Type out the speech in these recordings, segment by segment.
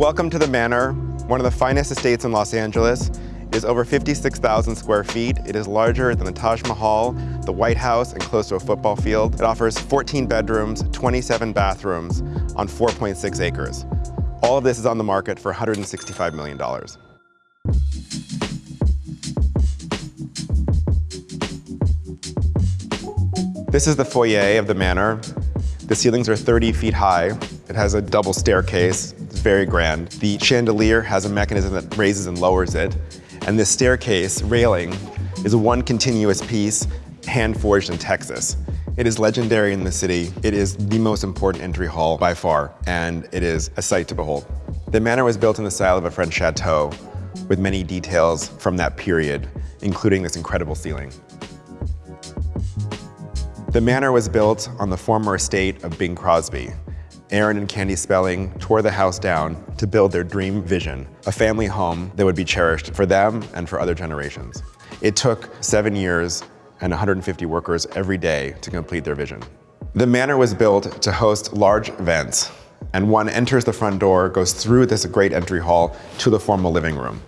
Welcome to the Manor, one of the finest estates in Los Angeles. It is over 56,000 square feet. It is larger than the Taj Mahal, the White House, and close to a football field. It offers 14 bedrooms, 27 bathrooms on 4.6 acres. All of this is on the market for $165 million. This is the foyer of the manor. The ceilings are 30 feet high. It has a double staircase. Very grand. The chandelier has a mechanism that raises and lowers it. And this staircase railing is one continuous piece hand forged in Texas. It is legendary in the city. It is the most important entry hall by far, and it is a sight to behold. The manor was built in the style of a French chateau with many details from that period, including this incredible ceiling. The manor was built on the former estate of Bing Crosby. Aaron and Candy Spelling tore the house down to build their dream vision, a family home that would be cherished for them and for other generations. It took seven years and 150 workers every day to complete their vision. The manor was built to host large events, and one enters the front door, goes through this great entry hall to the formal living room.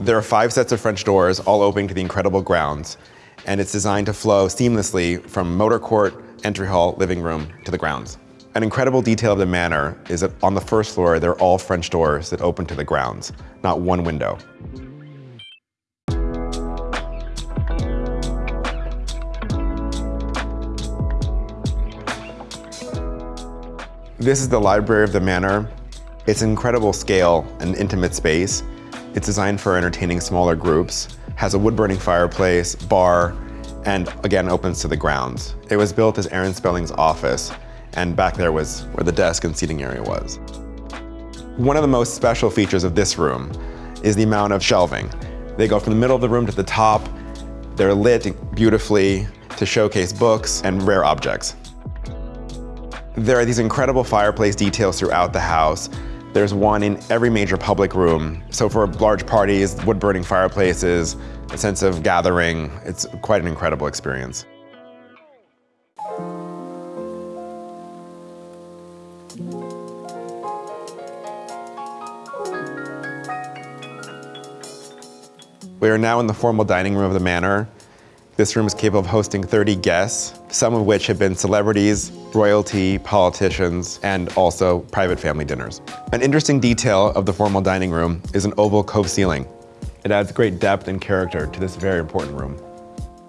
There are five sets of French doors, all opening to the incredible grounds, and it's designed to flow seamlessly from motor court, entry hall, living room to the grounds. An incredible detail of the manor is that on the first floor, they're all French doors that open to the grounds, not one window. This is the library of the manor. It's incredible scale and intimate space. It's designed for entertaining smaller groups, has a wood-burning fireplace, bar, and again opens to the grounds. It was built as Aaron Spelling's office, and back there was where the desk and seating area was. One of the most special features of this room is the amount of shelving. They go from the middle of the room to the top. They're lit beautifully to showcase books and rare objects. There are these incredible fireplace details throughout the house there's one in every major public room. So for large parties, wood-burning fireplaces, a sense of gathering, it's quite an incredible experience. We are now in the formal dining room of the manor. This room is capable of hosting 30 guests, some of which have been celebrities, royalty, politicians, and also private family dinners. An interesting detail of the formal dining room is an oval cove ceiling. It adds great depth and character to this very important room.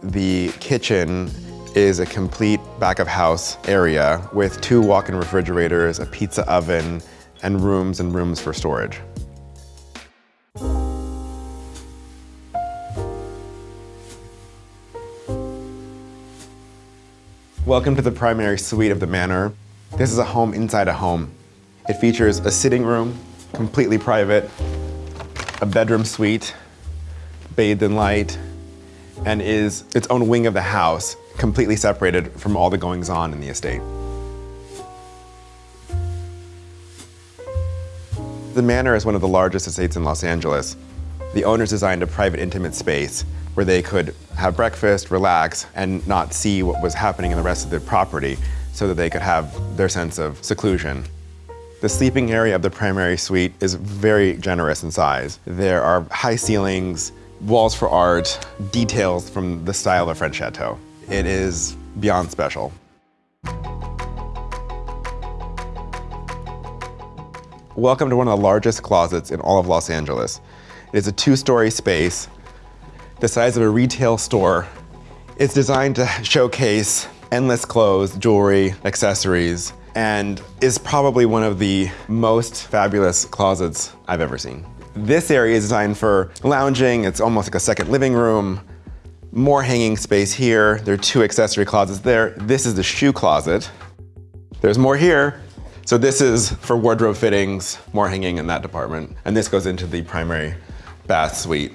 The kitchen is a complete back of house area with two walk-in refrigerators, a pizza oven, and rooms and rooms for storage. Welcome to the primary suite of the manor. This is a home inside a home. It features a sitting room, completely private, a bedroom suite, bathed in light, and is its own wing of the house, completely separated from all the goings on in the estate. The manor is one of the largest estates in Los Angeles. The owners designed a private intimate space where they could have breakfast, relax, and not see what was happening in the rest of the property so that they could have their sense of seclusion. The sleeping area of the primary suite is very generous in size. There are high ceilings, walls for art, details from the style of French chateau. It is beyond special. Welcome to one of the largest closets in all of Los Angeles. It is a two-story space the size of a retail store. It's designed to showcase endless clothes, jewelry, accessories, and is probably one of the most fabulous closets I've ever seen. This area is designed for lounging. It's almost like a second living room. More hanging space here. There are two accessory closets there. This is the shoe closet. There's more here. So this is for wardrobe fittings, more hanging in that department. And this goes into the primary bath suite.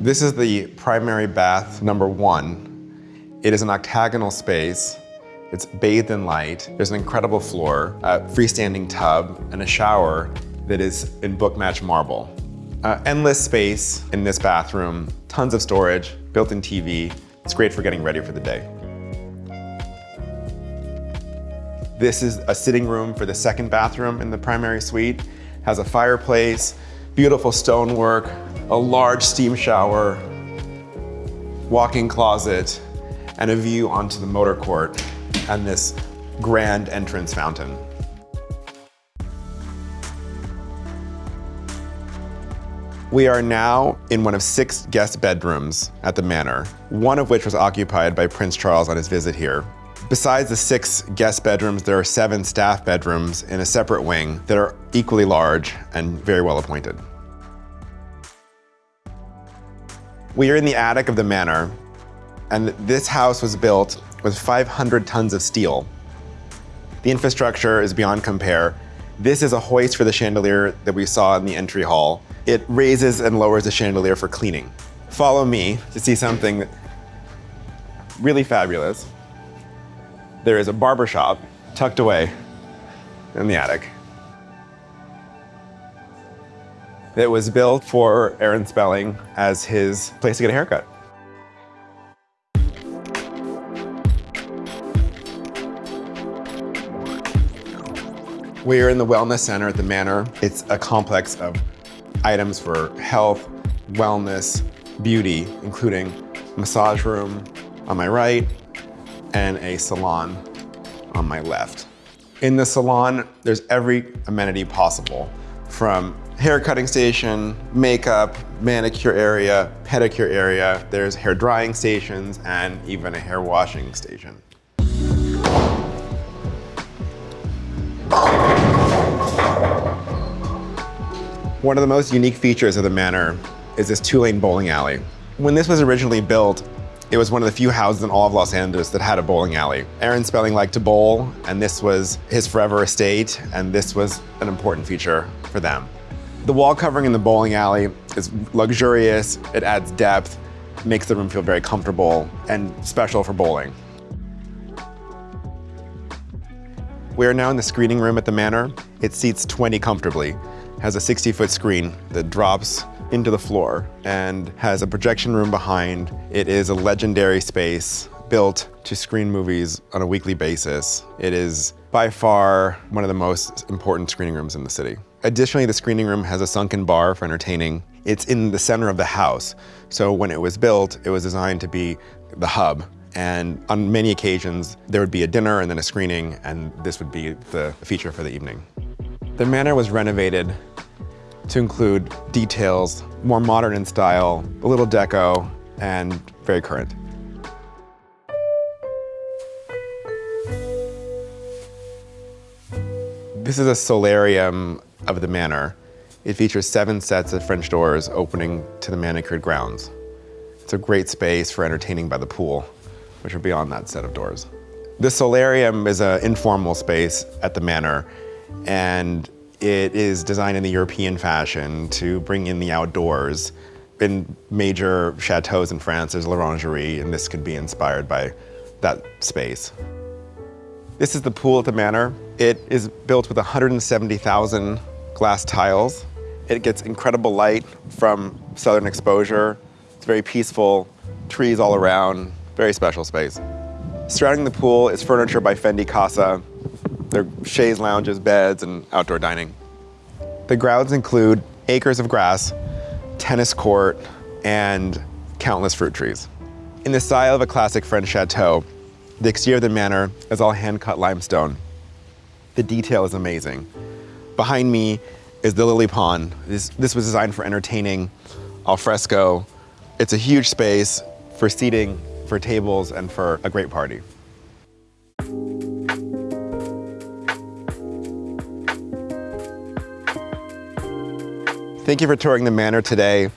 This is the primary bath number one. It is an octagonal space. It's bathed in light. There's an incredible floor, a freestanding tub, and a shower that is in book-match marble. Uh, endless space in this bathroom, tons of storage, built-in TV, It's great for getting ready for the day. This is a sitting room for the second bathroom in the primary suite. Has a fireplace, beautiful stonework, a large steam shower, walk-in closet, and a view onto the motor court and this grand entrance fountain. We are now in one of six guest bedrooms at the manor, one of which was occupied by Prince Charles on his visit here. Besides the six guest bedrooms, there are seven staff bedrooms in a separate wing that are equally large and very well appointed. We are in the attic of the manor, and this house was built with 500 tons of steel. The infrastructure is beyond compare. This is a hoist for the chandelier that we saw in the entry hall. It raises and lowers the chandelier for cleaning. Follow me to see something really fabulous there is a barber shop tucked away in the attic. It was built for Aaron Spelling as his place to get a haircut. We are in the Wellness Center at the Manor. It's a complex of items for health, wellness, beauty, including massage room on my right, and a salon on my left. In the salon, there's every amenity possible from hair cutting station, makeup, manicure area, pedicure area. There's hair drying stations and even a hair washing station. One of the most unique features of the manor is this two-lane bowling alley. When this was originally built, it was one of the few houses in all of Los Angeles that had a bowling alley. Aaron Spelling liked to bowl, and this was his forever estate, and this was an important feature for them. The wall covering in the bowling alley is luxurious, it adds depth, makes the room feel very comfortable and special for bowling. We are now in the screening room at the Manor. It seats 20 comfortably, has a 60 foot screen that drops into the floor and has a projection room behind. It is a legendary space built to screen movies on a weekly basis. It is by far one of the most important screening rooms in the city. Additionally, the screening room has a sunken bar for entertaining. It's in the center of the house. So when it was built, it was designed to be the hub. And on many occasions, there would be a dinner and then a screening, and this would be the feature for the evening. The manor was renovated to include details, more modern in style, a little deco, and very current. This is a solarium of the manor. It features seven sets of French doors opening to the manicured grounds. It's a great space for entertaining by the pool, which are beyond that set of doors. The solarium is an informal space at the manor, and it is designed in the European fashion to bring in the outdoors. In major chateaus in France, there's l'orangerie, and this could be inspired by that space. This is the pool at the manor. It is built with 170,000 glass tiles. It gets incredible light from southern exposure. It's very peaceful, trees all around, very special space. Surrounding the pool is furniture by Fendi Casa, There are chaise lounges, beds, and outdoor dining. The grounds include acres of grass, tennis court, and countless fruit trees. In the style of a classic French chateau, the exterior of the manor is all hand-cut limestone. The detail is amazing. Behind me is the lily pond. This, this was designed for entertaining, al fresco. It's a huge space for seating, for tables, and for a great party. Thank you for touring the Manor today.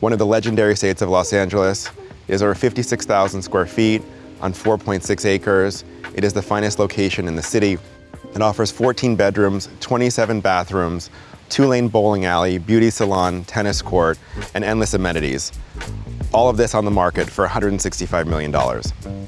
One of the legendary estates of Los Angeles is over 56,000 square feet on 4.6 acres. It is the finest location in the city. It offers 14 bedrooms, 27 bathrooms, two-lane bowling alley, beauty salon, tennis court, and endless amenities. All of this on the market for $165 million.